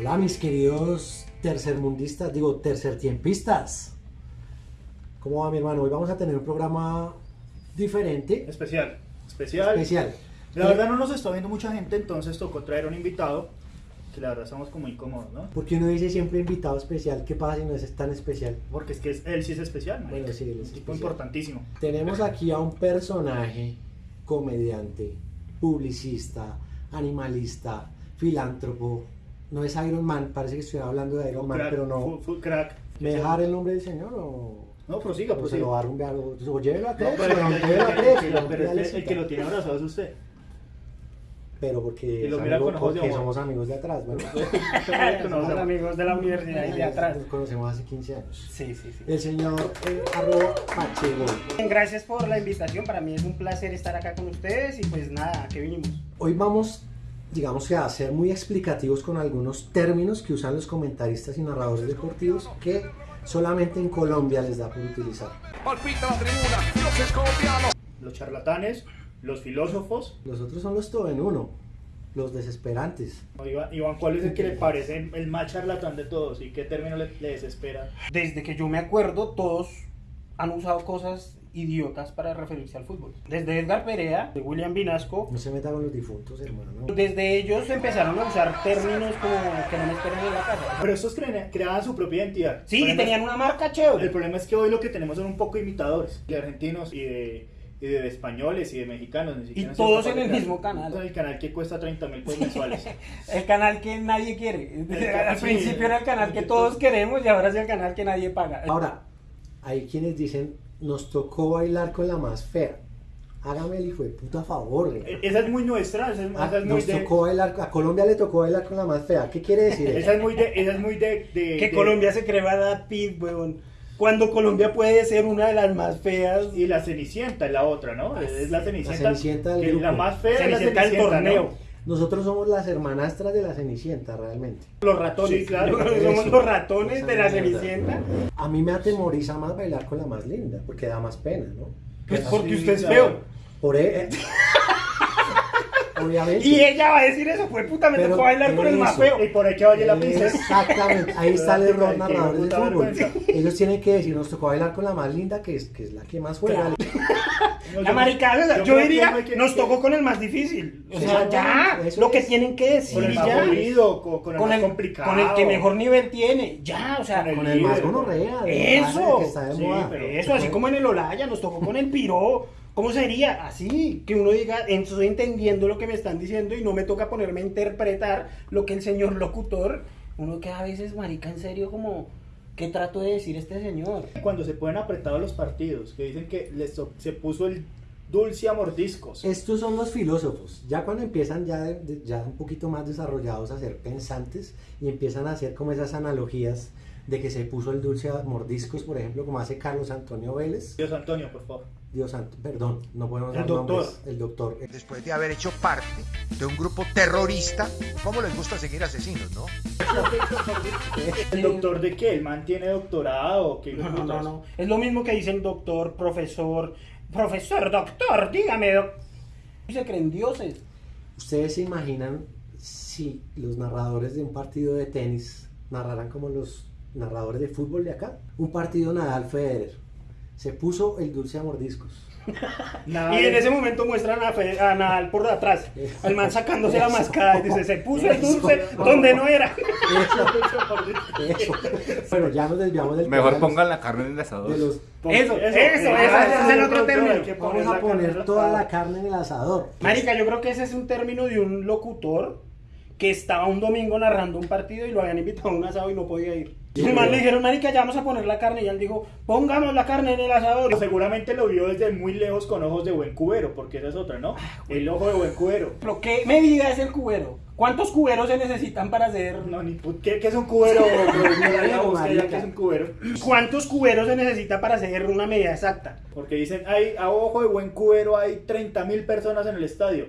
Hola mis queridos tercermundistas, digo tercertiempistas. ¿Cómo va mi hermano? Hoy vamos a tener un programa diferente, Especial. Especial. especial. La verdad no nos está viendo mucha gente, entonces tocó traer un invitado. Que la verdad estamos como incómodos, ¿no? Porque uno dice siempre invitado especial, ¿qué pasa si no es tan especial? Porque es que es- él sí es especial, marica. Bueno, sí, él es Un tipo especial. importantísimo. Tenemos aquí a un personaje, comediante, publicista, animalista, filántropo. No es Iron Man, parece que estoy hablando de Iron Man, Crack, pero no. fu- fu- crack. ¿Me dejar el nombre del señor o.? No, prosiga, o se prosiga. lo va a rumbear o, o llévelo a No, tres, pero, pero el, llévelo a tres, el- pero el- que lo tiene abrazado es usted. Pero porque, Y lo mira amigo- con ojos de porque somos amigos de atrás, bueno. Somos amigos de la universidad y de atrás. Nos conocemos hace 15 años. Sí, sí, sí. El señor eh, arroba Pacheco. Gracias por la invitación. Para mí es un placer estar acá con ustedes y pues nada, ¿a qué vinimos? Hoy vamos, digamos que a ser muy explicativos con algunos términos que usan los comentaristas y narradores deportivos que solamente en Colombia les da por utilizar. Palpita la tribuna, dioses colombianos. Los charlatanes, los filósofos. Los otros son los todo en uno, los desesperantes. Iván, Iván, ¿cuál es el que le parece el más charlatán de todos? ¿Y qué término le, le desespera? Desde que yo me acuerdo, todos han usado cosas idiotas para referirse al fútbol. Desde Edgar Perea, de William Vinasco, No se metan con los difuntos, hermano. desde ellos empezaron a usar términos como que no me esperen en la casa. Pero estos cre- creaban su propia identidad. Sí, El y tenían es- una marca El chévere. problema es que hoy lo que tenemos son un poco imitadores de argentinos y de, y de españoles y de mexicanos. ni Y todos en el de- mismo canal. El canal que cuesta 30 mil pesos mensuales. El canal que nadie quiere. El- Al sí, principio era el canal que todos queremos y ahora es el canal que nadie paga. Ahora, hay quienes dicen, nos tocó bailar con la más fea. Hágame el hijo de puta favor. E- güey. esa es muy nuestra, esa es, Ah, esa es muy nos de... tocó bailar, a Colombia le tocó bailar con la más fea. ¿Qué quiere decir eso? Esa es muy de... Esa es muy de, de- Que de- Colombia se cree Brad Pitt, weón. Cuando Colombia puede ser una de las más feas. Y la Cenicienta es la otra, ¿no? Es la Cenicienta. Cenicienta del que grupo. La más fea es la Cenicienta del torneo. ¿no? Nosotros somos las hermanastras de la Cenicienta, realmente. Los ratones. Sí, claro. Somos Eso. los ratones de la. Cenicienta. A mí me atemoriza más bailar con la más linda, porque da más pena, ¿no? Pues porque usted es feo. Por e- Obviamente. Y ella va a decir eso, fue puta, me Pero tocó bailar con el más eso. feo. Y por vaya la princesa. Exactamente, ahí está el error narrador del fútbol. Ellos tienen que decir, nos tocó bailar con la más linda, que es, que es la que más juega. Claro. No, La maricada, yo diría, que- nos tocó con el más difícil. O sea, eso ya, es. lo que tienen que decir Con el más ya. jodido, con, con el Con más el, complicado. con el que mejor nivel tiene, ya, o sea, Con Con el más gonorrea. Eso. verdad, que está de Sí, moda. pero- Eso, así como en el Olaya, nos tocó con el Piró. ¿Cómo sería? Así, que uno diga, estoy entendiendo lo que me están diciendo y no me toca ponerme a interpretar lo que el señor locutor. Uno queda a veces, marica, en serio, como, ¿qué trato de decir este señor? Cuando se ponen apretados los partidos, que dicen que les se puso el dulce a mordiscos. Estos son los filósofos. Ya cuando empiezan ya, de- de- ya un poquito más desarrollados a ser pensantes y empiezan a hacer como esas analogías de que se puso el dulce a mordiscos, por ejemplo, como hace Carlos Antonio Vélez. Dios Antonio, por favor. Dios santo, perdón, no podemos El dar doctor. nombres. El doctor. Después de haber hecho parte de un grupo terrorista, ¿cómo les gusta seguir asesinos, no? ¿El doctor de qué? ¿El man tiene doctorado? ¿Qué No, no, no. Es lo mismo que dicen doctor, profesor, profesor, doctor, dígame. doc- Y se creen dioses. ¿Ustedes se imaginan si los narradores de un partido de tenis narraran como los narradores de fútbol de acá? Un partido Nadal-Federer. Se puso el dulce a mordiscos. Nada Y de- en ese momento muestran a, Fe- a Nadal por atrás, al man sacándose la mascada y dice, se puso el Eso. dulce donde no era. Eso. Pero ya nos desviamos del Mejor tema pongan la carne en el asador. de los Eso, eso, eso, ah, ese es el otro término. Vamos a poner toda la carne en el asador. Marica, yo creo que ese es un término de un locutor que estaba un domingo narrando un partido y lo habían invitado a un asado y no podía ir. Y el man le dijeron, marica, ya vamos a poner la carne. Y él dijo, pongamos la carne en el asador. Seguramente lo vio desde muy lejos con ojos de buen cubero, porque esa es otra, ¿no? Ah, El ojo de buen cubero. Pero ¿qué medida es el cubero? ¿Cuántos cuberos se necesitan para hacer? No, ni pu- ¿Qué, qué es un cubero? qué es un cubero. ¿Cuántos cuberos se necesita para hacer una medida exacta? Porque dicen, hay, a ojo de buen cubero hay 30 mil personas en el estadio.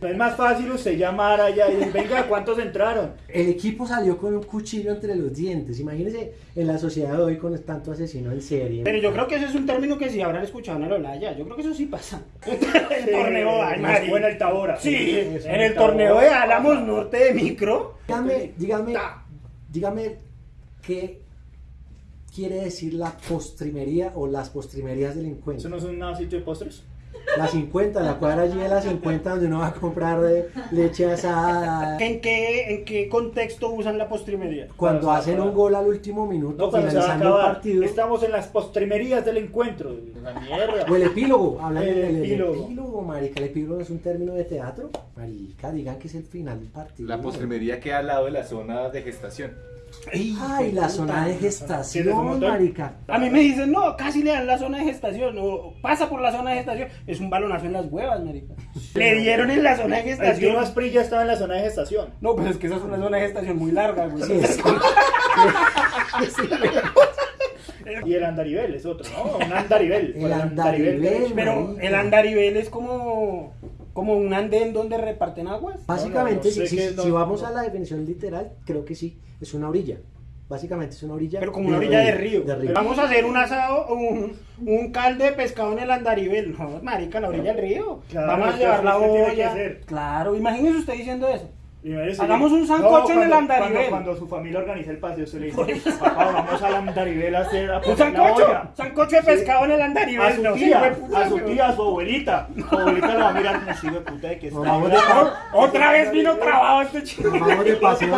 No es más fácil usted llamar allá y decir, venga, ¿cuántos entraron? El equipo salió con un cuchillo entre los dientes. Imagínense en la sociedad de hoy con tanto asesino en serie. Pero yo creo que ese es un término que sí habrán escuchado en el Olaya. Yo creo que eso sí pasa. el Sí, torneo, Mari. buena el Tabora. Sí, Sí, en el torneo de Álamos Norte de Micro. Dígame, dígame, dígame qué quiere decir la postrimería o las postrimerías del ¿Eso encuentro. no es un sitio de postres? La 50, la cuadra allí de la 50 donde uno va a comprar leche asada. ¿En qué, ¿En qué contexto usan la postrimería? Cuando Para hacen un gol al último minuto, No, finalizando el partido. Estamos en las postrimerías del encuentro. La mierda. O el epílogo, hablan El del epílogo. epílogo, marica. El epílogo es un término de teatro. Marica, digan que es el final del partido. La postrimería queda al lado de la zona de gestación. Ay, la zona de ¿Quieres un gestación, marica. A mí me dicen, no, casi le dan la zona de gestación, o pasa por la zona de gestación. Es un balonazo en las huevas, marica. Le dieron en la zona de El tío gestación. Asprilla ya estaba en la zona de gestación. No, pues es que esa es una zona de gestación muy larga, güey. Sí, es- Y el andarivel es otro, ¿no? Un andarivel. El andarivel. Pero el andarivel es como, como un andén donde reparten aguas. Básicamente, No, no, no sé si, vamos no. a la definición literal, creo que sí, es una orilla. Básicamente es una orilla. Pero como una orilla de río. de río. Vamos a hacer un asado, un, un caldo de pescado en el andarivel. No, marica, la orilla del río. Claro, Vamos a llevar la olla. hacer. Claro, imagínese usted diciendo eso. Hagamos un sancocho en el andarivel. Cuando, cuando su familia organiza el paseo, usted le dice, papá, vamos al andarivel a hacer a Un sancocho, olla". sancocho de pescado en el andarivel. A su no, tía, a su tía, a su abuelita. Su abuelita la va a mirar, me sigue puta de que está. Nos vamos de, Otra vez vino trabado este chico. nos vamos de paseo.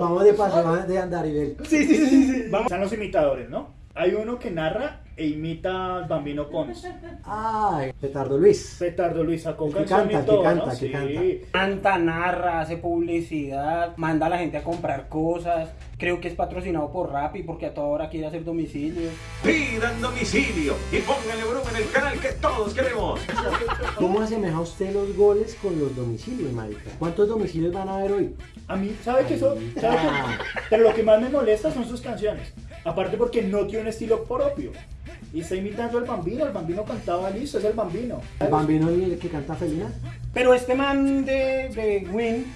Vamos de paseo de Andarivel. Sí, sí, sí, sí. Vamos. Están los imitadores, ¿no? Hay uno que narra e imita al Bambino Pons. Ay, Petardo Luis. Petardo Luis sacó que canción canta, y que canta, ¿no? que Sí. canta. Canta, narra, hace publicidad, manda a la gente a comprar cosas. Creo que es patrocinado por Rappi porque a toda hora quiere hacer domicilios. Pidan domicilio y pónganle volumen el canal que todos queremos. ¿Cómo asemeja usted los goles con los domicilios, marica? ¿Cuántos domicilios van a haber hoy? A mí, ¿sabe que eso? ¿sabe ah. qué? Pero lo que más me molesta son sus canciones. Aparte porque no tiene un estilo propio. Y está imitando al bambino. El bambino cantaba listo, es el bambino. ¿El bambino el que canta Felina? Pero este man de, de Win,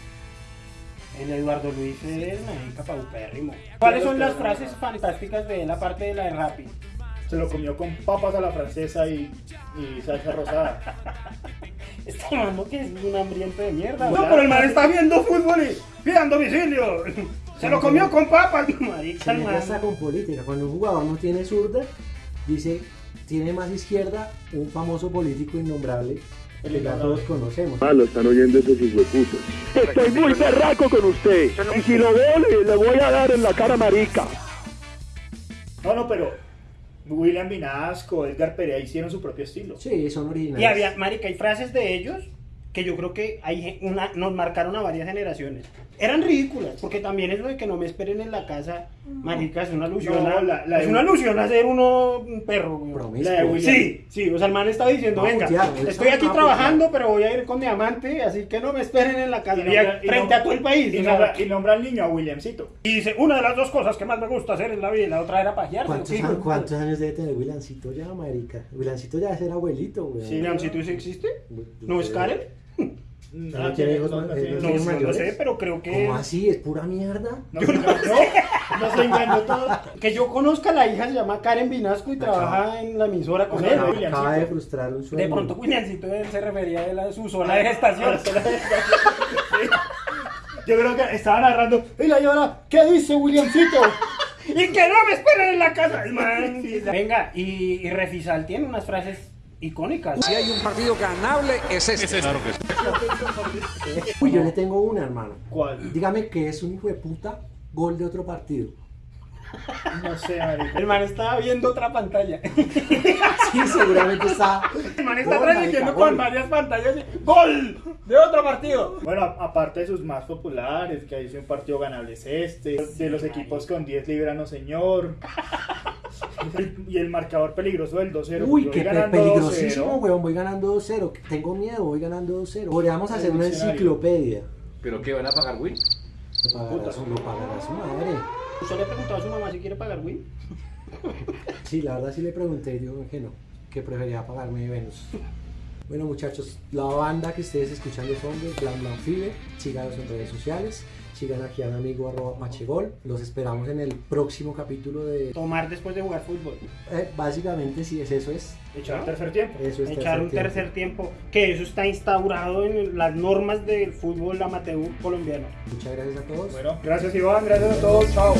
el Eduardo Luis, es marica paupérrimo. ¿Cuáles son las frases fantásticas de él aparte de la de Rappi? Se lo comió con papas a la francesa y, y salsa rosada. Este man que es un hambriento de mierda. No, No, pero el man está viendo fútbol y pidan domicilio. Se lo comió con papas, marica, Se con política. Cuando un jugador no tiene zurda, dice, tiene más izquierda un famoso político innombrable El que ya todos conocemos. Ah, lo están oyendo esos hijueputos. Estoy muy berraco con usted. Y si lo veo, le, le voy a dar en la cara marica. No, no, pero William Vinasco, Edgar Perea hicieron su propio estilo. Sí, son originales. Y había, marica, hay frases de ellos que yo creo que hay una, nos marcaron a varias generaciones. Eran ridículas, porque también es lo de que no me esperen en la casa, marica, es una alusión, No, a, la- la es de- una alusión a ser uno un perro, güey. La de. Sí, sí, o sea, el man estaba diciendo, venga, estoy está- aquí trabajando, pero voy a ir con mi amante, así que no me esperen en la nombra- y frente a todo el país. Y nombra, y nombra al niño a Williamcito. y dice, una de las dos cosas que más me gusta hacer en la vida, y la otra era pajearse. ¿Cuántos, sí, años, cuántos años debe tener Williamcito ya, marica? Williamcito ya debe ser abuelito, güey. Sí, Leoncito, ¿ese existe? ¿No es Karen? no tiene hijos, no, no- sé, pero creo que... ¿Cómo así? ¿Es pura mierda? No, se engañó, no se engañó todo. Que yo conozca, la hija se llama Karen Vinasco y trabaja en la emisora con él. Acaba, de frustrar un sueño. De pronto Williamcito se refería a él a su zona de gestación. Sí. Yo creo que estaban narrando. Y la llora, ¿qué dice Williamcito? y que no me esperen en la casa. Man Venga, y, y Refisal tiene unas frases icónicas. Si hay un partido ganable, es este. Uy, yo le tengo una, hermano. ¿Cuál? Dígame que es un hijo de puta gol de otro partido. No sé, marica. El man estaba viendo otra pantalla. Sí, seguramente está. El man está Gol, transmitiendo marica, con gol. varias pantallas. y, ¡Gol! De otro partido. Bueno, a- aparte de sus más populares, que dice un partido ganable es este, de los equipos con 10 libras no señor, y el marcador peligroso del 2-0. Uy, qué pe- peligrosísimo, 2-0. weón. Voy ganando 2-0. Tengo miedo, voy ganando 2-0. Podríamos hacer una diccionario. enciclopedia. ¿Pero qué van a pagar, Will? Lo pagará, su, lo pagará su madre. ¿Usted le preguntó a su mamá si quiere pagar Win? Sí, la verdad sí le pregunté y dijo que no. Que prefería pagarme Venus. Bueno muchachos, la banda que ustedes escuchan de fondo es Plan Blanc Fibe, síganos en redes sociales, sigan aquí a mi amigo arroba machegol, los esperamos en el próximo capítulo de... Tomar después de jugar fútbol. Eh, básicamente sí, es eso es. Echar ¿No? tercer tiempo. Eso es Echar un tiempo. tercer tiempo, que eso está instaurado en las normas del fútbol amateur colombiano. Muchas gracias a todos. Bueno, gracias Iván, gracias a todos, chao.